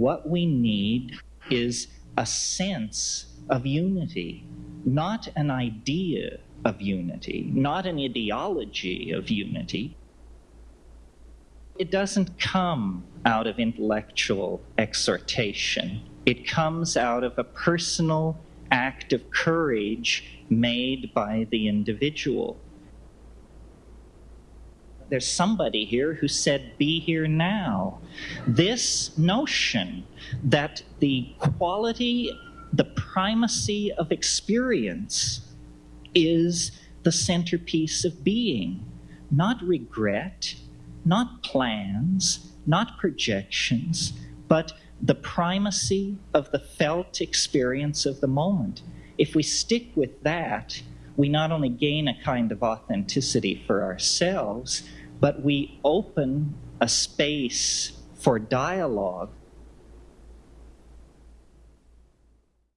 what we need is a sense of unity, not an idea of unity, not an ideology of unity. It doesn't come out of intellectual exhortation. It comes out of a personal act of courage made by the individual. There's somebody here who said, Be here now. This notion that the quality, the primacy of experience is the centerpiece of being, not regret, not plans, not projections, but the primacy of the felt experience of the moment. If we stick with that, we not only gain a kind of authenticity for ourselves, but we open a space for dialogue